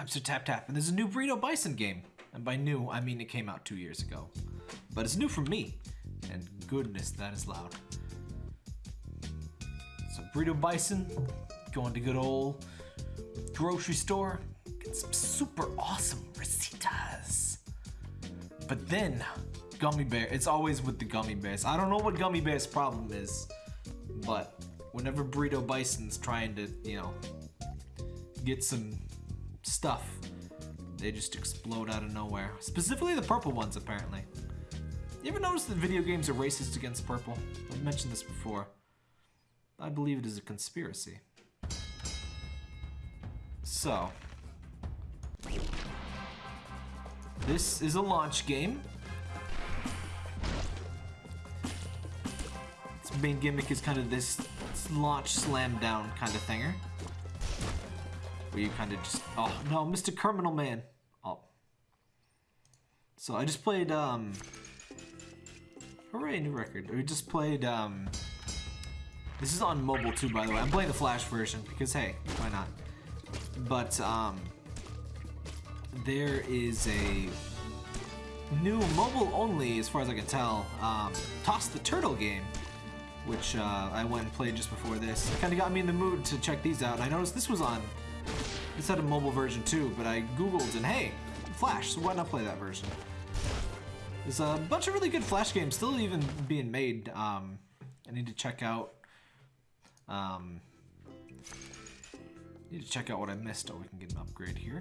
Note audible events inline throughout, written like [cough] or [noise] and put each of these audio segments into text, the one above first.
I'm Sir Tap Tap, and there's a new Burrito Bison game. And by new, I mean it came out two years ago. But it's new for me. And goodness, that is loud. So Burrito Bison, going to good old grocery store, get some super awesome recetas. But then, gummy bear, it's always with the gummy bears. I don't know what gummy bear's problem is, but whenever Burrito Bison's trying to, you know, get some stuff, they just explode out of nowhere. Specifically the purple ones, apparently. You ever notice that video games are racist against purple? I've mentioned this before. I believe it is a conspiracy. So. This is a launch game. Its main gimmick is kind of this launch slam down kind of thinger. Where you kind of just, oh no, Mr. Criminal Man. Oh. So I just played, um, hooray, new record. We just played, um, this is on mobile too, by the way. I'm playing the Flash version because, hey, why not? But, um, there is a new mobile only, as far as I can tell, um, Toss the Turtle game, which uh, I went and played just before this. Kind of got me in the mood to check these out, I noticed this was on this had a mobile version too, but I googled and hey, Flash, so why not play that version? There's a bunch of really good Flash games still even being made. Um, I need to check out. Um, need to check out what I missed. Oh, we can get an upgrade here.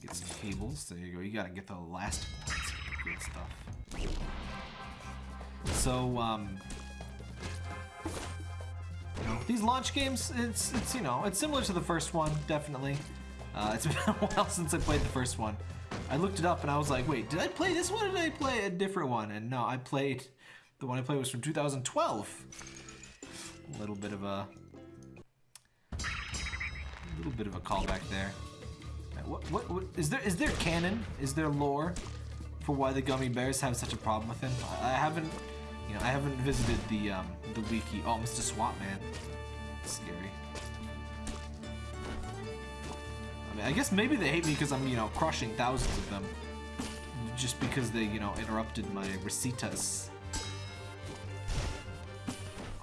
Get some cables. There you go. You gotta get the elastic ones. Good stuff. So, um, these launch games, it's, it's you know, it's similar to the first one, definitely. Uh, it's [laughs] been a while since I played the first one. I looked it up and I was like, wait, did I play this one or did I play a different one? And no, I played, the one I played was from 2012. A little bit of a, a little bit of a callback there. What, what, what, is there, is there canon? Is there lore for why the gummy bears have such a problem with him? I haven't, you know, I haven't visited the, um, the wiki. Oh, Mr. Swap Man. scary. I mean, I guess maybe they hate me because I'm, you know, crushing thousands of them. Just because they, you know, interrupted my recetas.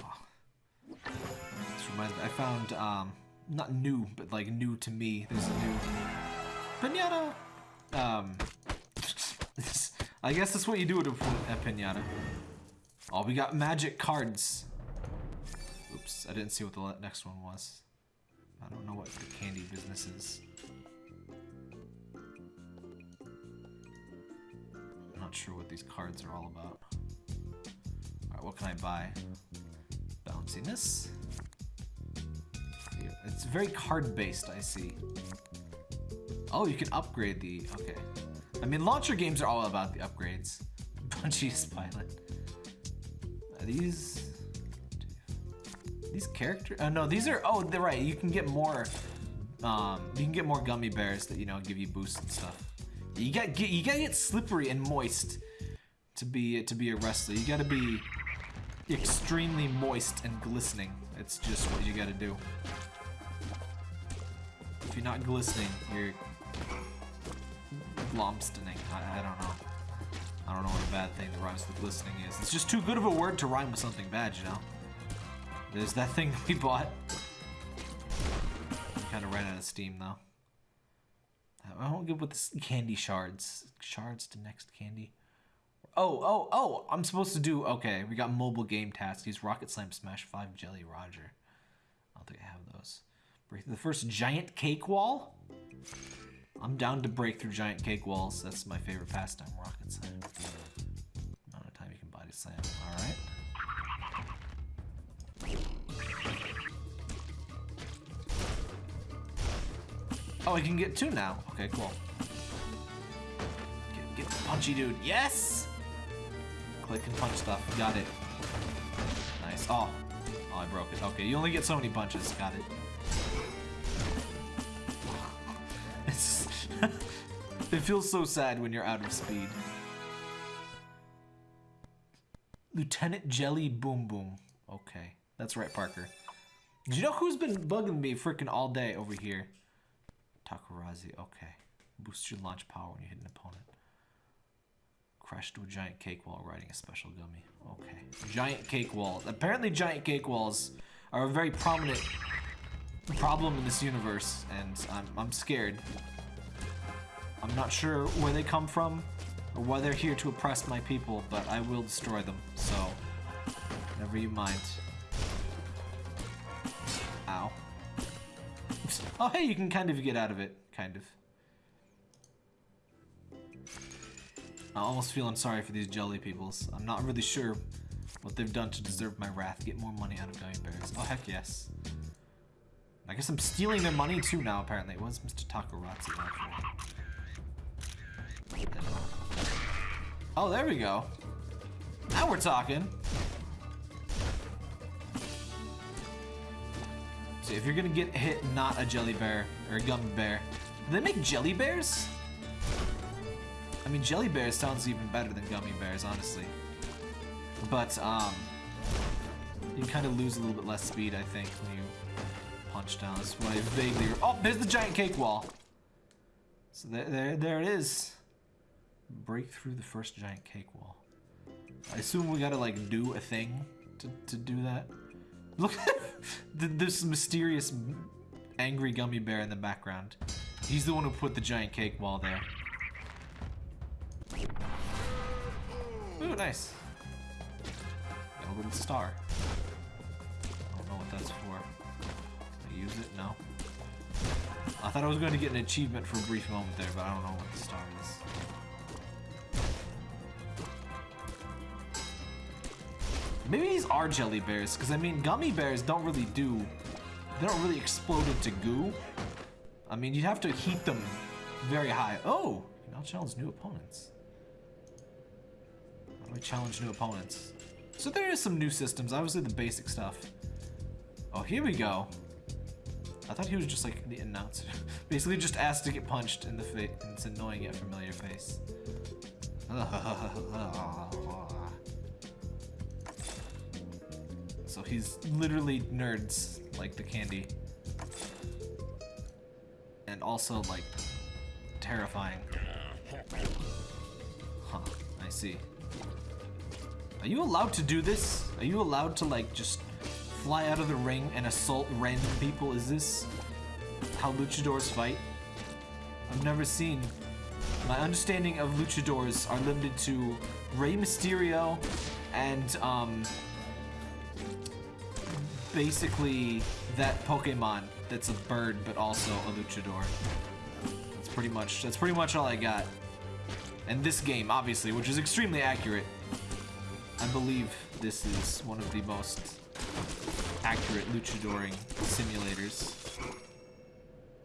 Oh. This reminds me, I found, um, not new, but like new to me. There's a new pinata. Um, [laughs] I guess that's what you do with a, a pinata. Oh, we got magic cards. Oops, I didn't see what the next one was. I don't know what the candy business is. I'm not sure what these cards are all about. Alright, what can I buy? Bounciness. It's very card-based, I see. Oh, you can upgrade the... Okay. I mean, launcher games are all about the upgrades. [laughs] Bungie's pilot. These... These characters? Uh, no, these are... Oh, they're right. You can get more... Um, you can get more gummy bears that, you know, give you boosts and stuff. You got get you gotta get slippery and moist to be to be a wrestler. You gotta be extremely moist and glistening. It's just what you gotta do. If you're not glistening, you're glomstening. I, I don't know. I don't know what a bad thing that rhymes with glistening is. It's just too good of a word to rhyme with something bad, you know? There's that thing [laughs] we bought. Kind of ran out of steam, though. I won't get with this candy shards. Shards to next candy. Oh, oh, oh! I'm supposed to do... Okay, we got mobile game tasks. Use Rocket Slam Smash 5 Jelly Roger. I don't think I have those. Break the first giant cake wall? I'm down to break through giant cake walls. That's my favorite pastime, Rocket Slam. Amount of time you can body slam. Alright. Oh, I can get two now. Okay, cool. Get, get the punchy dude. Yes! Click and punch stuff. Got it. Nice. Oh. Oh, I broke it. Okay, you only get so many punches. Got it. [laughs] it feels so sad when you're out of speed. Lieutenant Jelly Boom Boom. Okay. That's right, Parker. Do you know who's been bugging me freaking all day over here? Takarazi, okay. Boost your launch power when you hit an opponent. Crash to a giant cake wall riding a special gummy. Okay. Giant cake walls. Apparently giant cake walls are a very prominent problem in this universe, and I'm, I'm scared. I'm not sure where they come from, or why they're here to oppress my people, but I will destroy them, so never you mind. Ow. Oh, hey, you can kind of get out of it. Kind of. I'm almost feeling sorry for these jelly peoples. I'm not really sure what they've done to deserve my wrath. Get more money out of gummy bears. Oh, heck yes. I guess I'm stealing their money too now, apparently. What's Mr. Takaratsu Oh, there we go. Now we're talking. So if you're gonna get hit, not a jelly bear or a gummy bear. Do they make jelly bears? I mean, jelly bears sounds even better than gummy bears, honestly. But, um, you kind of lose a little bit less speed, I think, when you punch down. That's why I vaguely... Oh, there's the giant cake wall! So there, there, there it is. Break through the first giant cake wall. I assume we gotta, like, do a thing to, to do that. Look, [laughs] this mysterious angry gummy bear in the background. He's the one who put the giant cake wall there. Ooh, nice. Got a little star. I don't know what that's for. I use it? No. I thought I was going to get an achievement for a brief moment there, but I don't know what the star is. Maybe these are jelly bears, because I mean, gummy bears don't really do... They don't really explode into goo. I mean, you'd have to heat them very high. Oh! You now challenge new opponents. How do I challenge new opponents? So there is some new systems, obviously the basic stuff. Oh, here we go. I thought he was just like the announcer. [laughs] Basically just asked to get punched in the face. It's annoying yet familiar face. [laughs] [laughs] So he's literally nerds, like the candy. And also, like, terrifying. Huh, I see. Are you allowed to do this? Are you allowed to, like, just fly out of the ring and assault random people? Is this how luchadors fight? I've never seen. My understanding of luchadors are limited to Rey Mysterio and, um, basically that Pokemon that's a bird but also a luchador. That's pretty much that's pretty much all I got. And this game, obviously, which is extremely accurate. I believe this is one of the most accurate luchadoring simulators.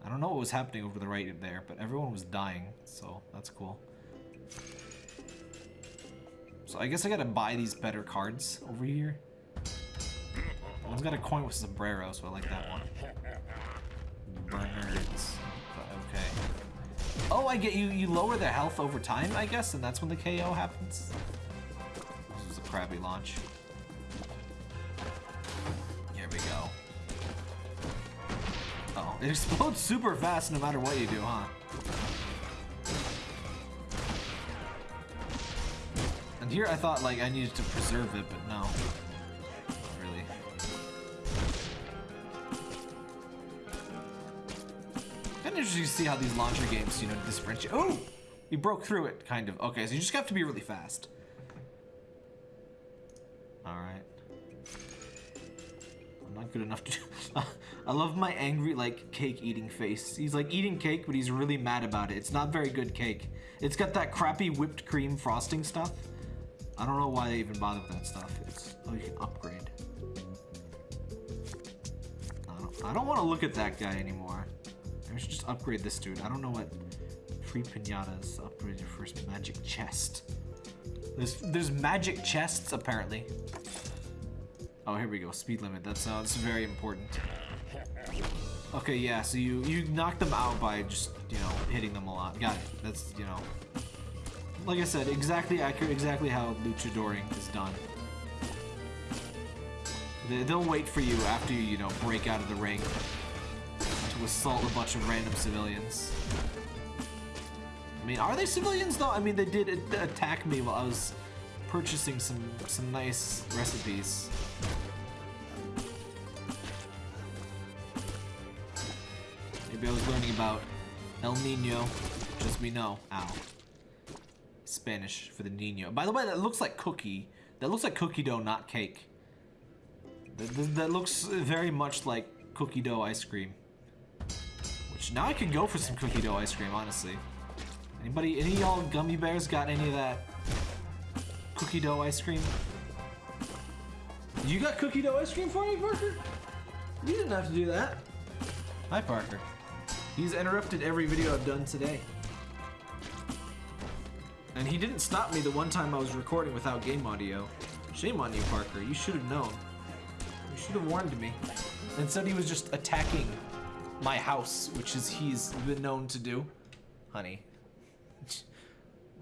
I don't know what was happening over the right there, but everyone was dying, so that's cool. So I guess I gotta buy these better cards over here. One's got a coin with sombrero, so I like that one. Bernards. Okay. Oh, I get you. You lower their health over time, I guess, and that's when the KO happens. This is a crappy launch. Here we go. oh, it explodes super fast no matter what you do, huh? And here I thought like I needed to preserve it, but no. Interesting to see how these launcher games, you know, differentiate. Oh, we broke through it, kind of. Okay, so you just have to be really fast. All right. I'm not good enough to. do. [laughs] I love my angry, like, cake eating face. He's like eating cake, but he's really mad about it. It's not very good cake. It's got that crappy whipped cream frosting stuff. I don't know why they even bother with that stuff. It's oh, you can upgrade. I don't, I don't want to look at that guy anymore. We should just upgrade this dude. I don't know what free pinatas upgrade your first magic chest. There's there's magic chests apparently. Oh, here we go. Speed limit. That sounds uh, very important. Okay, yeah. So you you knock them out by just you know hitting them a lot. Got it. That's you know. Like I said, exactly accurate. Exactly how luchadoring is done. They'll wait for you after you you know break out of the ring assault a bunch of random civilians. I mean, are they civilians though? I mean, they did attack me while I was purchasing some some nice recipes. Maybe I was learning about El Nino, just we know. Ow. Spanish for the Nino. By the way, that looks like cookie. That looks like cookie dough, not cake. That, that looks very much like cookie dough ice cream. Now I could go for some cookie dough ice cream, honestly. Anybody, any y'all gummy bears got any of that cookie dough ice cream? You got cookie dough ice cream for me, Parker? You didn't have to do that. Hi, Parker. He's interrupted every video I've done today. And he didn't stop me the one time I was recording without game audio. Shame on you, Parker. You should have known. You should have warned me. Instead, he was just attacking my house, which is he's been known to do. Honey,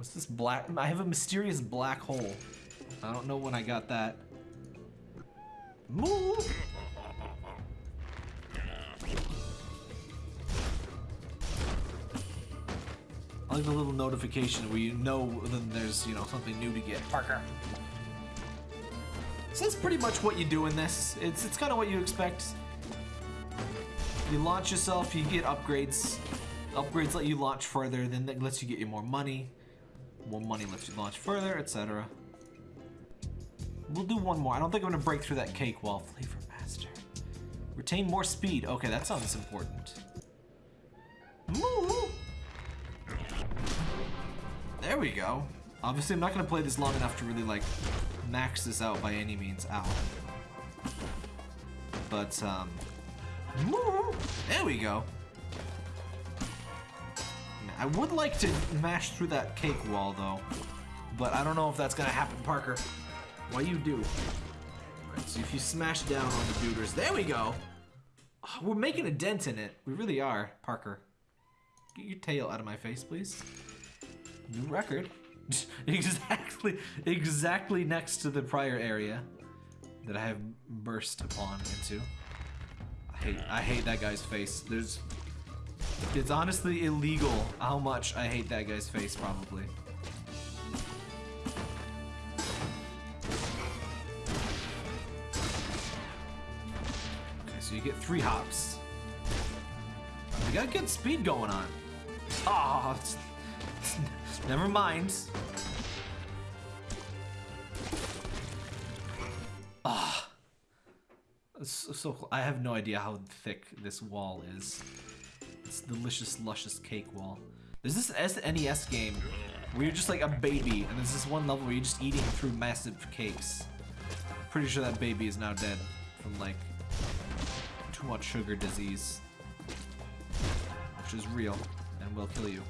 What's this black? I have a mysterious black hole. I don't know when I got that. Move! I like the little notification where you know then there's, you know, something new to get. Parker. So that's pretty much what you do in this. It's, it's kind of what you expect. You launch yourself, you get upgrades. Upgrades let you launch further, then that lets you get you more money. More money lets you launch further, etc. We'll do one more. I don't think I'm gonna break through that cake wall. Flavor master. Retain more speed. Okay, that sounds important. There we go. Obviously, I'm not gonna play this long enough to really like max this out by any means. Ow. But um, there we go. I would like to mash through that cake wall, though. But I don't know if that's gonna happen, Parker. Why you do? Alright, so if you smash down on the duders, there we go! Oh, we're making a dent in it. We really are, Parker. Get your tail out of my face, please. New record. [laughs] exactly, exactly next to the prior area that I have burst upon into. I hate, I hate that guy's face. There's it's honestly illegal how much I hate that guy's face, probably. Okay, so you get three hops. We got good speed going on. [laughs] Oh, never mind. Ah. Oh, so, so I have no idea how thick this wall is this delicious, luscious cake wall. There's this SNES game where you're just like a baby, and there's this one level where you're just eating through massive cakes. Pretty sure that baby is now dead from like too much sugar disease, which is real and will kill you.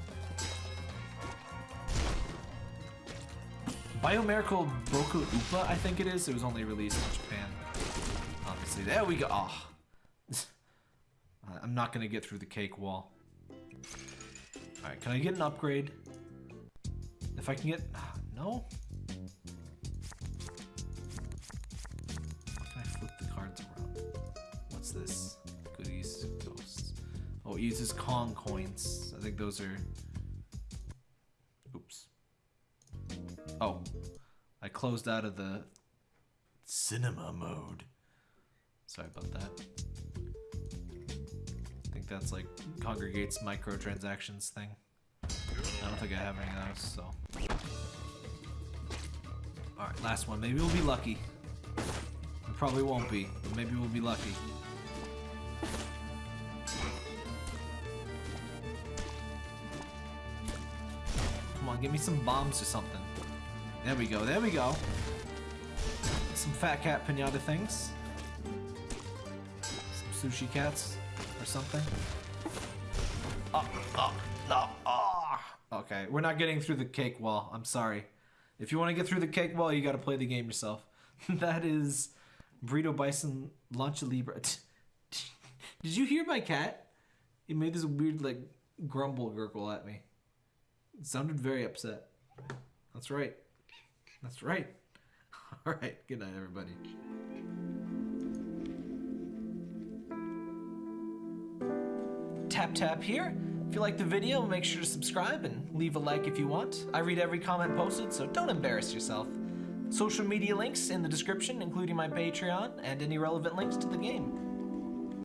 Biomiracle Boku Upa, I think it is. It was only released in Japan. Obviously, there we go. Oh. [laughs] I'm not gonna get through the cake wall. Alright, can I get an upgrade? If I can get... Ah, no? Can I flip the cards around? What's this? Goodies, ghosts. Oh, it uses Kong coins. I think those are... Oops. Oh. I closed out of the cinema mode. Sorry about that I think that's like Kongregate's microtransactions thing. I don't think I have any of those, so. Alright, last one. Maybe we'll be lucky. We probably won't be, but maybe we'll be lucky. Come on, give me some bombs or something. There we go, there we go. Some fat cat pinata things. Sushi cats or something. Oh, oh, no, oh. Okay, we're not getting through the cake wall. I'm sorry. If you want to get through the cake wall, you got to play the game yourself. [laughs] that is Burrito Bison Launcha Libre. [laughs] Did you hear my cat? He made this weird, like, grumble gurgle at me. It sounded very upset. That's right. That's right. [laughs] All right. Good night, everybody. Tap tap here. If you like the video, make sure to subscribe and leave a like if you want. I read every comment posted, so don't embarrass yourself. Social media links in the description, including my Patreon and any relevant links to the game.